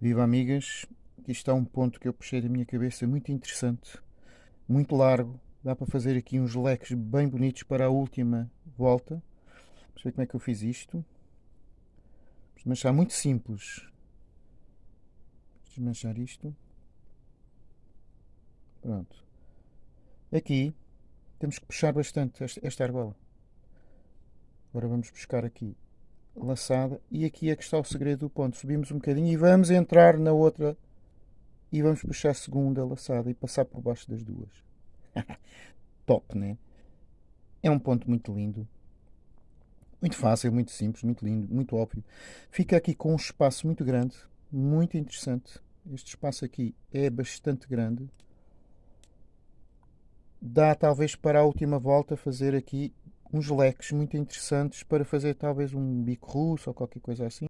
Viva amigas, aqui está um ponto que eu puxei da minha cabeça muito interessante, muito largo. Dá para fazer aqui uns leques bem bonitos para a última volta. Vamos ver como é que eu fiz isto. Desmanchar muito simples. Desmanchar isto. Pronto. Aqui temos que puxar bastante esta argola. Agora vamos buscar aqui laçada e aqui é que está o segredo do ponto. Subimos um bocadinho e vamos entrar na outra e vamos puxar a segunda laçada e passar por baixo das duas. Top, né? É um ponto muito lindo. Muito fácil, muito simples, muito lindo, muito óbvio. Fica aqui com um espaço muito grande, muito interessante. Este espaço aqui é bastante grande. Dá talvez para a última volta fazer aqui uns leques muito interessantes para fazer talvez um bico russo ou qualquer coisa assim.